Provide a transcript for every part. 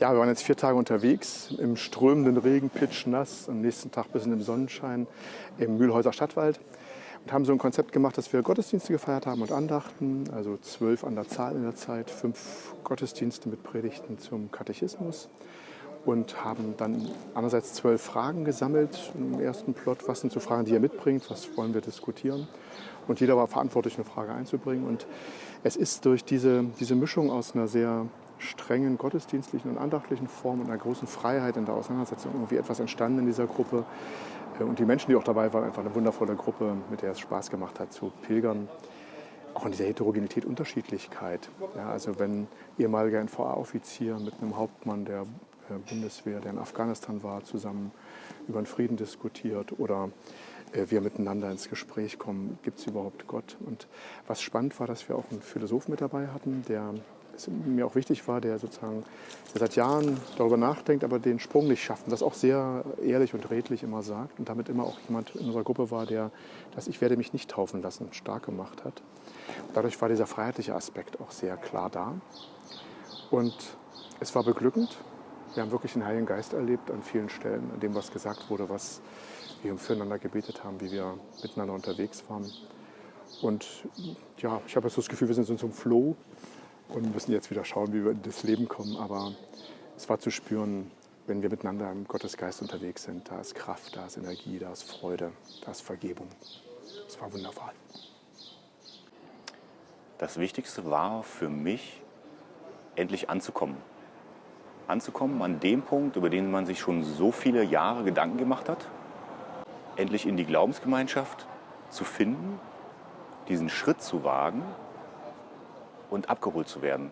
Ja, wir waren jetzt vier Tage unterwegs im strömenden Regen, pitschnass, am nächsten Tag bis in den Sonnenschein im Mühlhäuser Stadtwald und haben so ein Konzept gemacht, dass wir Gottesdienste gefeiert haben und Andachten, also zwölf an der Zahl in der Zeit, fünf Gottesdienste mit Predigten zum Katechismus und haben dann einerseits zwölf Fragen gesammelt im ersten Plot. Was sind so Fragen, die ihr mitbringt? Was wollen wir diskutieren? Und jeder war verantwortlich, eine Frage einzubringen. Und es ist durch diese, diese Mischung aus einer sehr strengen gottesdienstlichen und andachtlichen Form und einer großen Freiheit in der Auseinandersetzung irgendwie etwas entstanden in dieser Gruppe. Äh, und die Menschen, die auch dabei waren, einfach eine wundervolle Gruppe, mit der es Spaß gemacht hat zu pilgern. Auch in dieser Heterogenität, Unterschiedlichkeit. Ja, also wenn ehemaliger NVA-Offizier mit einem Hauptmann der äh, Bundeswehr, der in Afghanistan war, zusammen über den Frieden diskutiert oder äh, wir miteinander ins Gespräch kommen, gibt es überhaupt Gott? Und was spannend war, dass wir auch einen Philosophen mit dabei hatten, der mir auch wichtig war, der sozusagen der seit Jahren darüber nachdenkt, aber den Sprung nicht schafft und das auch sehr ehrlich und redlich immer sagt und damit immer auch jemand in unserer Gruppe war, der das Ich werde mich nicht taufen lassen stark gemacht hat. Dadurch war dieser freiheitliche Aspekt auch sehr klar da und es war beglückend. Wir haben wirklich den Heiligen Geist erlebt an vielen Stellen, an dem, was gesagt wurde, was wir füreinander gebetet haben, wie wir miteinander unterwegs waren. Und ja, ich habe jetzt das Gefühl, wir sind so zum Flow und müssen jetzt wieder schauen, wie wir in das Leben kommen. Aber es war zu spüren, wenn wir miteinander im Gottesgeist unterwegs sind, da ist Kraft, da ist Energie, da ist Freude, da ist Vergebung. Es war wunderbar. Das Wichtigste war für mich, endlich anzukommen. Anzukommen an dem Punkt, über den man sich schon so viele Jahre Gedanken gemacht hat. Endlich in die Glaubensgemeinschaft zu finden, diesen Schritt zu wagen und abgeholt zu werden.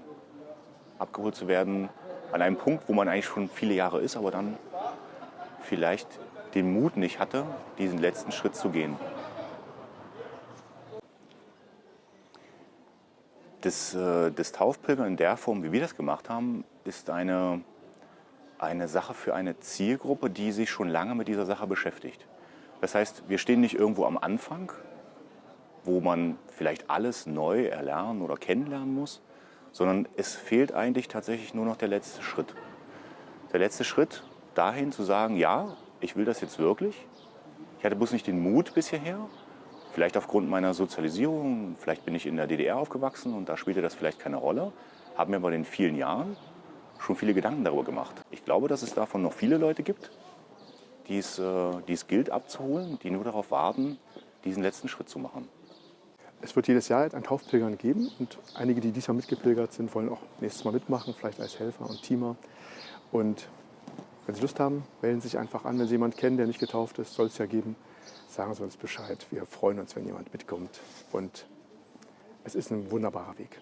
Abgeholt zu werden an einem Punkt, wo man eigentlich schon viele Jahre ist, aber dann vielleicht den Mut nicht hatte, diesen letzten Schritt zu gehen. Das, äh, das Taufpilgern in der Form, wie wir das gemacht haben, ist eine, eine Sache für eine Zielgruppe, die sich schon lange mit dieser Sache beschäftigt. Das heißt, wir stehen nicht irgendwo am Anfang, wo man vielleicht alles neu erlernen oder kennenlernen muss, sondern es fehlt eigentlich tatsächlich nur noch der letzte Schritt. Der letzte Schritt dahin zu sagen, ja, ich will das jetzt wirklich. Ich hatte bloß nicht den Mut bisher her. Vielleicht aufgrund meiner Sozialisierung, vielleicht bin ich in der DDR aufgewachsen und da spielte das vielleicht keine Rolle, haben mir aber in vielen Jahren schon viele Gedanken darüber gemacht. Ich glaube, dass es davon noch viele Leute gibt, die es, äh, die es gilt abzuholen, die nur darauf warten, diesen letzten Schritt zu machen. Es wird jedes Jahr ein Taufpilgern geben und einige, die diesmal mitgepilgert sind, wollen auch nächstes Mal mitmachen, vielleicht als Helfer und Teamer. Und wenn Sie Lust haben, melden Sie sich einfach an. Wenn Sie jemanden kennen, der nicht getauft ist, soll es ja geben, sagen Sie uns Bescheid. Wir freuen uns, wenn jemand mitkommt. Und es ist ein wunderbarer Weg.